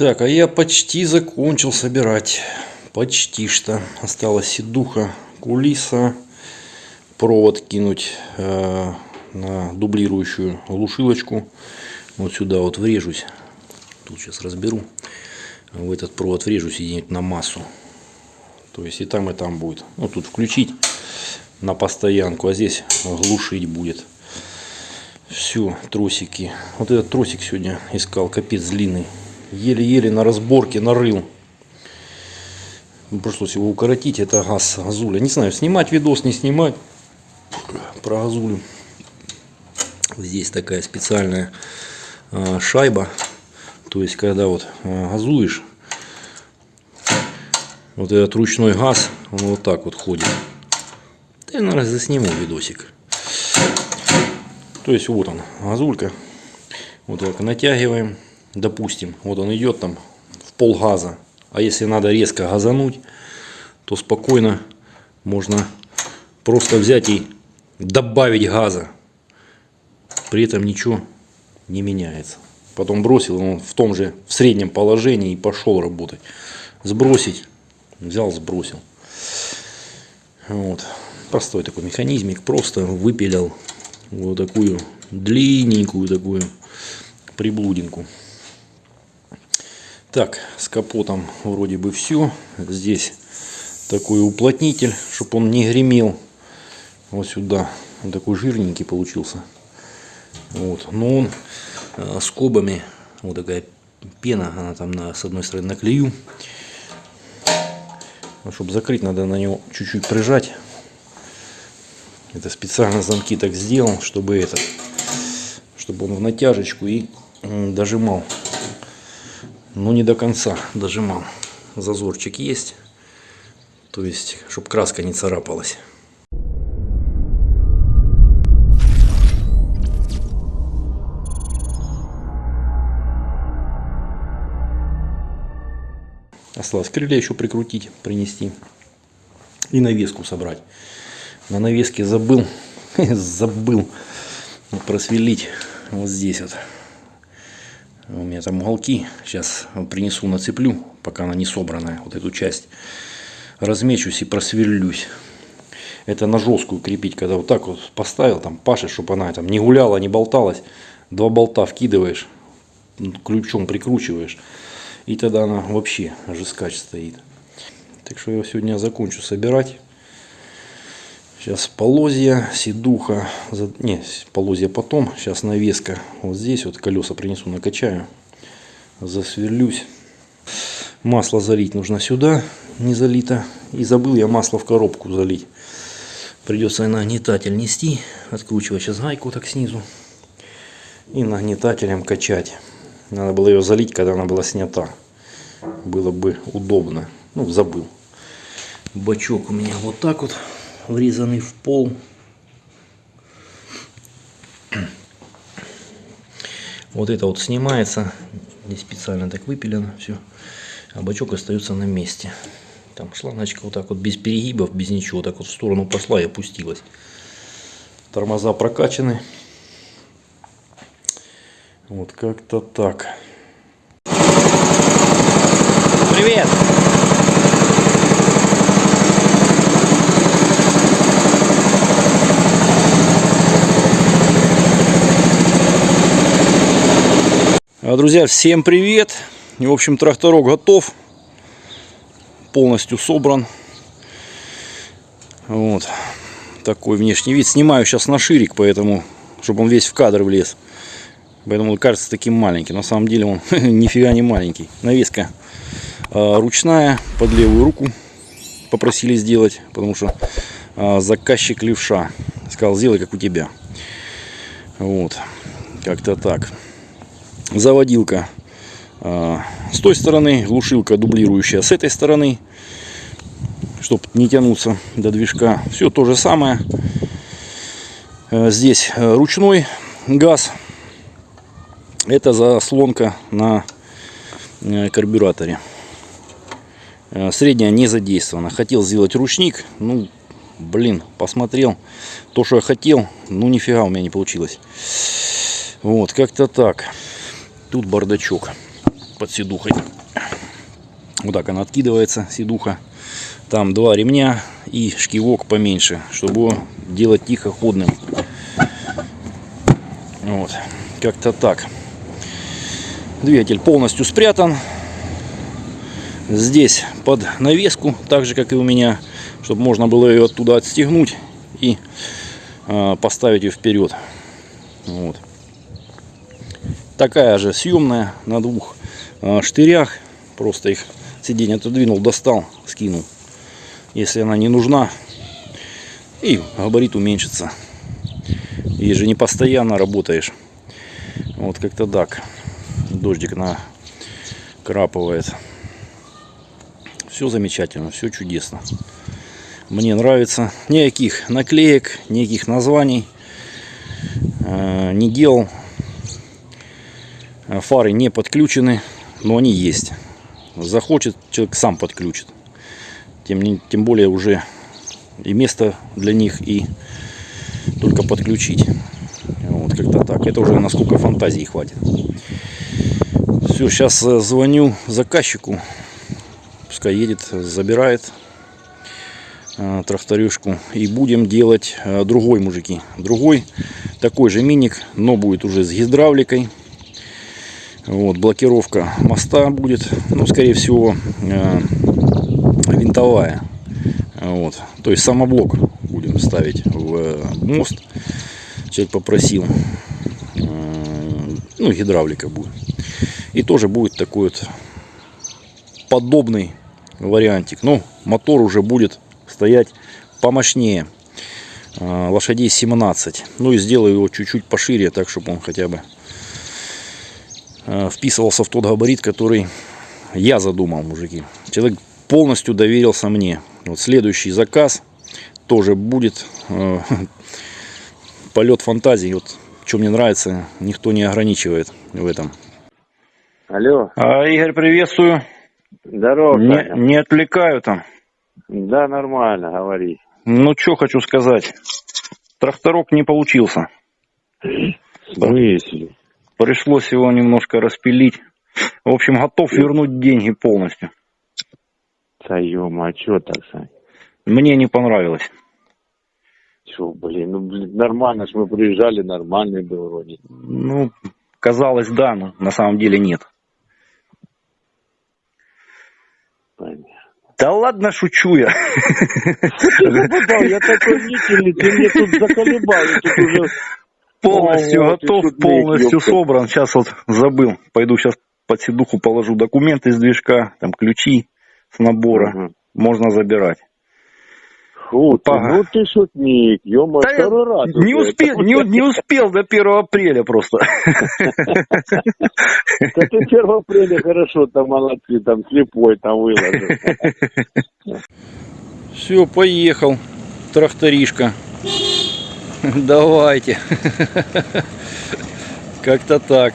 Так, а я почти закончил собирать. Почти что. Осталась сидуха, кулиса, провод кинуть э, на дублирующую глушилочку. Вот сюда вот врежусь. Тут сейчас разберу. В этот провод врежусь и на массу. То есть и там, и там будет. Ну, тут включить на постоянку, а здесь глушить будет. Все, тросики. Вот этот тросик сегодня искал, капец длинный. Еле-еле на разборке нарыл. Пришлось его укоротить. Это газ газуля. Не знаю, снимать видос, не снимать про газулю. Здесь такая специальная э, шайба. То есть, когда вот э, газуешь, вот этот ручной газ, он вот так вот ходит. Да я, наверное, засниму видосик. То есть вот он, газулька. Вот так натягиваем. Допустим, вот он идет там в пол газа. А если надо резко газануть, то спокойно можно просто взять и добавить газа. При этом ничего не меняется. Потом бросил, он в том же в среднем положении и пошел работать. Сбросить, взял, сбросил. Вот. Простой такой механизмик. Просто выпилил вот такую длинненькую такую приблудинку. Так, с капотом вроде бы все. Здесь такой уплотнитель, чтобы он не гремел. Вот сюда. Он такой жирненький получился. Вот. Но он э, скобами, вот такая пена, она там на, с одной стороны на клею. Ну, чтобы закрыть, надо на него чуть-чуть прижать. Это специально замки так сделал, чтобы это, чтобы он в натяжечку и дожимал. Но не до конца дожимал. Зазорчик есть. То есть, чтобы краска не царапалась. Осталось крылья еще прикрутить, принести. И навеску собрать. На навеске забыл, забыл просверлить вот здесь вот. У меня там уголки. Сейчас принесу, нацеплю, пока она не собранная, вот эту часть. Размечусь и просверлюсь. Это на жесткую крепить, когда вот так вот поставил, там пашешь, чтобы она там не гуляла, не болталась. Два болта вкидываешь, ключом прикручиваешь. И тогда она вообще жескач стоит. Так что я сегодня закончу собирать. Сейчас полозья, седуха, не, полозья потом, сейчас навеска. Вот здесь вот колеса принесу, накачаю, засверлюсь. Масло залить нужно сюда, не залито. И забыл я масло в коробку залить. Придется нагнетатель нести, откручивать сейчас гайку так снизу. И нагнетателем качать. Надо было ее залить, когда она была снята. Было бы удобно. Ну, забыл. Бачок у меня вот так вот врезанный в пол. Вот это вот снимается. Здесь специально так выпилено все. А бачок остается на месте. Там шлангочка вот так вот без перегибов, без ничего. Так вот в сторону пошла и опустилась. Тормоза прокачаны. Вот как-то так. Привет! Друзья, всем привет! В общем, тракторок готов. Полностью собран. Вот. Такой внешний вид. Снимаю сейчас на ширик, поэтому, чтобы он весь в кадр влез. Поэтому он кажется таким маленьким. На самом деле он нифига не маленький. Навеска э, ручная, под левую руку попросили сделать. Потому что э, заказчик левша сказал, сделай как у тебя. Вот. Как-то так заводилка а, с той стороны, глушилка дублирующая с этой стороны, чтобы не тянуться до движка. Все то же самое. А, здесь а, ручной газ. Это заслонка на карбюраторе. Средняя не задействована. Хотел сделать ручник. Ну, блин, посмотрел. То, что я хотел, ну нифига у меня не получилось. Вот, как-то так. Тут бардачок. под седухой. Вот так она откидывается, седуха. Там два ремня и шкивок поменьше, чтобы делать тихоходным. Вот, как-то так. Двигатель полностью спрятан. Здесь под навеску, так же как и у меня, чтобы можно было ее оттуда отстегнуть и э, поставить ее вперед. Вот. Такая же съемная на двух э, штырях. Просто их сиденье отодвинул, достал, скинул. Если она не нужна, и габарит уменьшится. И же не постоянно работаешь. Вот как-то так. Дождик накрапывает. Все замечательно, все чудесно. Мне нравится. Никаких наклеек, никаких названий э, не делал. Фары не подключены, но они есть. Захочет, человек сам подключит. Тем, тем более уже и место для них, и только подключить. Вот как-то так. Это уже насколько фантазии хватит. Все, сейчас э, звоню заказчику. Пускай едет, забирает э, тракторюшку. И будем делать э, другой, мужики. Другой, такой же миник, но будет уже с гидравликой. Вот, блокировка моста будет, ну, скорее всего, винтовая. Вот. То есть самоблок будем ставить в э, мост. Человек попросил. Э, ну, гидравлика будет. И тоже будет такой вот подобный вариантик. Но мотор уже будет стоять помощнее. Э, лошадей 17. Ну и сделаю его чуть-чуть пошире, так чтобы он хотя бы вписывался в тот габарит, который я задумал, мужики. Человек полностью доверился мне. Вот следующий заказ тоже будет э, полет фантазии. Вот что мне нравится, никто не ограничивает в этом. Алло. А, Игорь, приветствую. Здорово, не, не отвлекаю там. Да, нормально, говори. Ну, что хочу сказать. Тракторок не получился. В смысле? Пришлось его немножко распилить. В общем, готов вернуть деньги полностью. Да ё а чё так, Сань? Мне не понравилось. Чё, блин, ну, блин, нормально ж мы приезжали, нормальный был вроде. Ну, казалось, да, но на самом деле нет. Понятно. Да ладно, шучу я. Ты я такой ты мне тут заколебал, я тут уже... Полностью готов, полностью ёпта. собран. Сейчас вот забыл. Пойду сейчас под седуху положу документы из движка, там ключи с набора. Мгм. Можно забирать. Фу, ты, ну ты шутник, ё Да я второй раз. не уже. успел, не, не успел до 1 апреля просто. Да ты 1 апреля хорошо, там молодцы, там слепой там выложил. Все, поехал. Тракторишка. Давайте. Как-то так.